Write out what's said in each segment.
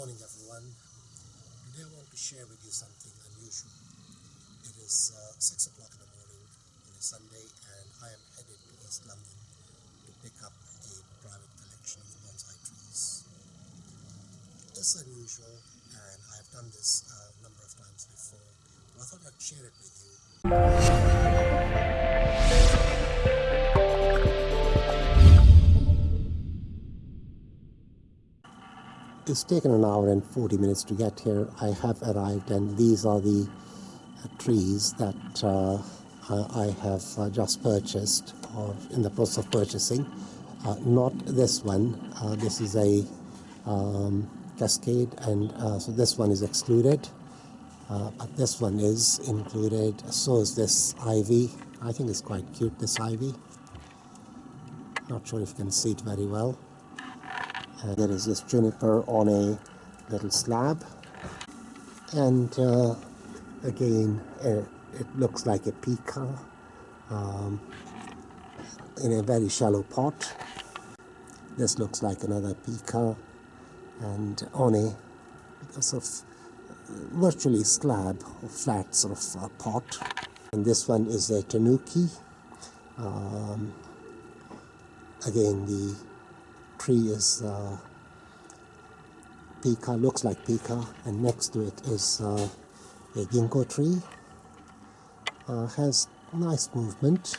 morning everyone. Today I want to share with you something unusual. It is uh, 6 o'clock in the morning on a Sunday and I am headed to East London to pick up a private collection of bonsai trees. It's unusual and I have done this uh, a number of times before. But I thought I'd share it with you. It's taken an hour and 40 minutes to get here. I have arrived and these are the uh, trees that uh, I have uh, just purchased or in the process of purchasing. Uh, not this one. Uh, this is a um, cascade and uh, so this one is excluded. but this one is included. So is this ivy. I think it's quite cute, this ivy. Not sure if you can see it very well. Uh, there is this juniper on a little slab. And uh, again uh, it looks like a pica um, in a very shallow pot. This looks like another pica and on a sort of virtually slab or flat sort of uh, pot. And this one is a tanuki. Um, again the tree is uh, pica, looks like pica, and next to it is uh, a ginkgo tree. Uh, has nice movement.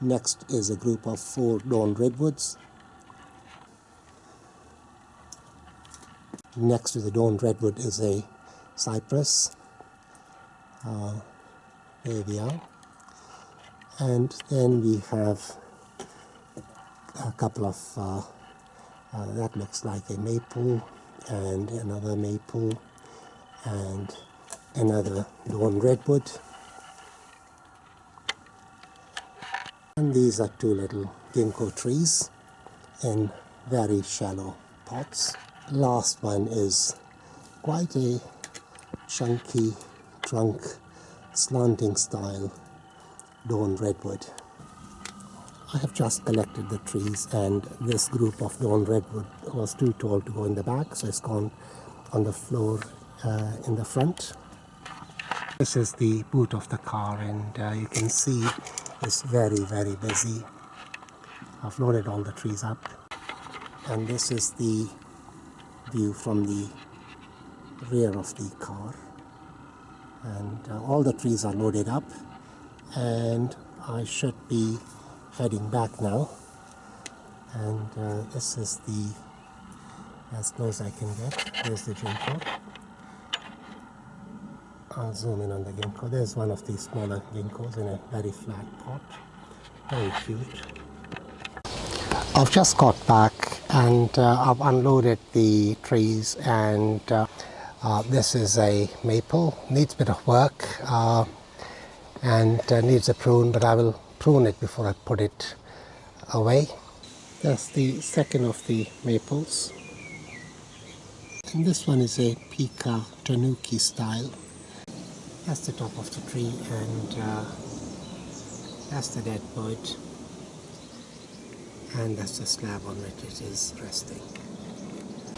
Next is a group of four dawn redwoods. Next to the dawn redwood is a cypress. Uh, there we are. And then we have a couple of, uh, uh, that looks like a maple and another maple and another dawn redwood. And these are two little ginkgo trees in very shallow pots. Last one is quite a chunky trunk slanting style dawn redwood. I have just collected the trees and this group of dawn redwood was too tall to go in the back so it's gone on the floor uh, in the front. This is the boot of the car and uh, you can see it's very very busy. I've loaded all the trees up and this is the view from the rear of the car and uh, all the trees are loaded up and I should be heading back now. And uh, this is the as close as I can get. There's the ginkgo I'll zoom in on the ginkgo there's one of these smaller ginkgos in a very flat pot. Very cute. I've just got back and uh, I've unloaded the trees and uh, uh, this is a maple. Needs a bit of work uh, and uh, needs a prune but I will prune it before I put it away. That's the second of the maples. And this one is a Pika Tanuki style. That's the top of the tree and uh, that's the dead bird. And that's the slab on which it is resting.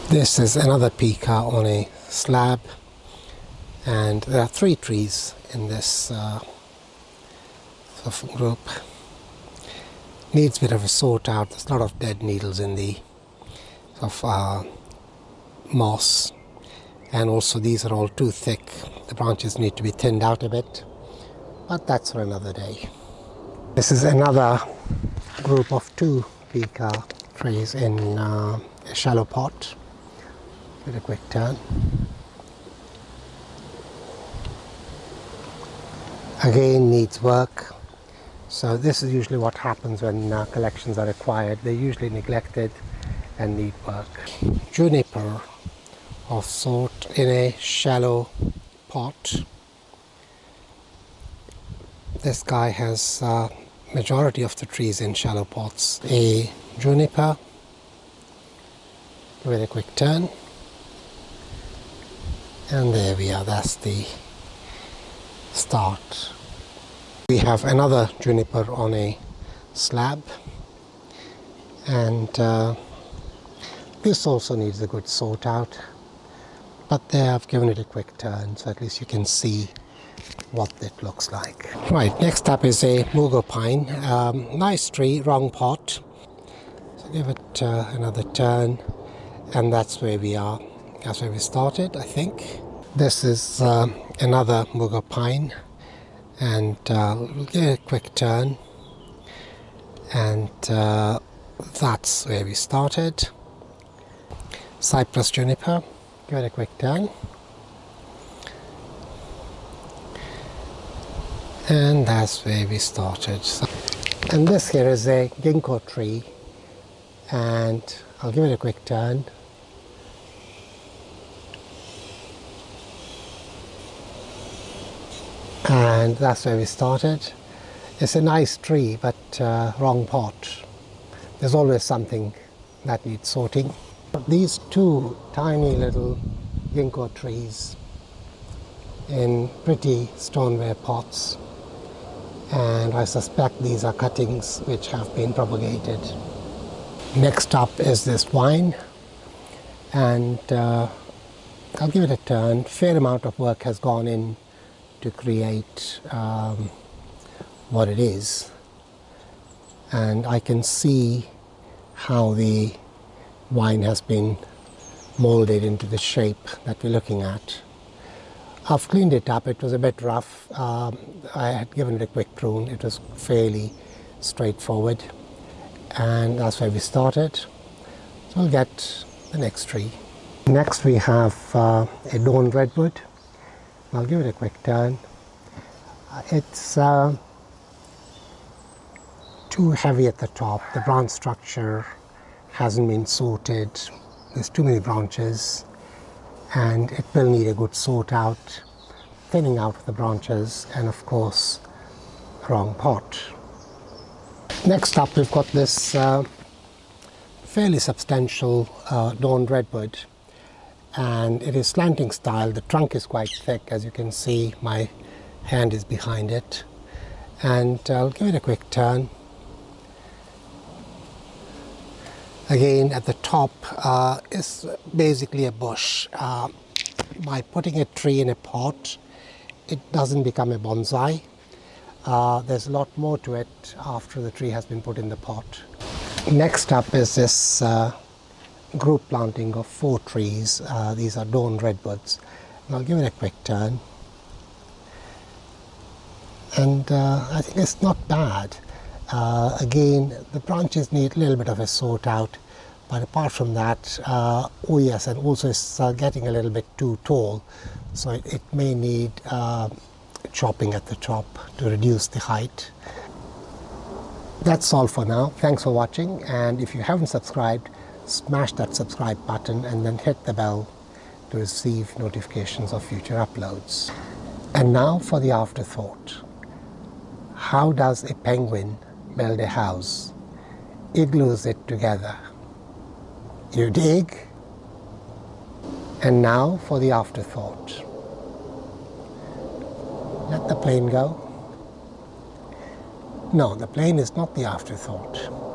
This is another Pika on a slab and there are three trees in this uh, of group needs a bit of a sort out. There's a lot of dead needles in the of uh, moss. And also these are all too thick. The branches need to be thinned out a bit. But that's for another day. This is another group of two pica trees in uh, a shallow pot. With a quick turn. Again needs work so this is usually what happens when uh, collections are acquired. They're usually neglected and need work. Juniper of sort in a shallow pot. This guy has uh, majority of the trees in shallow pots. A juniper with a quick turn. And there we are, that's the start we have another juniper on a slab and uh, this also needs a good sort out but there I've given it a quick turn so at least you can see what it looks like. Right, next up is a mugo pine. Um, nice tree, wrong pot. So give it uh, another turn and that's where we are. That's where we started, I think. This is uh, another mugo pine and uh, give it a quick turn and uh, that's where we started. Cypress juniper, give it a quick turn. And that's where we started. And this here is a ginkgo tree and I'll give it a quick turn. And that's where we started. It's a nice tree, but uh, wrong pot. There's always something that needs sorting. These two tiny little ginkgo trees in pretty stoneware pots and I suspect these are cuttings which have been propagated. Next up is this vine and uh, I'll give it a turn. Fair amount of work has gone in to create um, what it is and I can see how the vine has been molded into the shape that we're looking at. I've cleaned it up. It was a bit rough. Um, I had given it a quick prune. It was fairly straightforward. And that's where we started. So we'll get the next tree. Next we have uh, a dawn redwood. I'll give it a quick turn. It's uh, too heavy at the top. The branch structure hasn't been sorted. There's too many branches and it will need a good sort out, thinning out of the branches and of course wrong pot. Next up we've got this uh, fairly substantial uh, dawn redwood and it is slanting style. The trunk is quite thick as you can see my hand is behind it and I'll give it a quick turn Again, at the top uh, is basically a bush. Uh, by putting a tree in a pot, it doesn't become a bonsai. Uh, there's a lot more to it after the tree has been put in the pot. Next up is this uh, group planting of four trees. Uh, these are dawn redwoods. And I'll give it a quick turn. And uh, I think it's not bad. Uh, again, the branches need a little bit of a sort out, but apart from that, uh, oh yes, and also it's uh, getting a little bit too tall, so it, it may need uh, chopping at the top to reduce the height. That's all for now. Thanks for watching, and if you haven't subscribed, smash that subscribe button and then hit the bell to receive notifications of future uploads. And now for the afterthought. How does a penguin build a house. It glues it together. You dig? And now for the afterthought. Let the plane go. No, the plane is not the afterthought.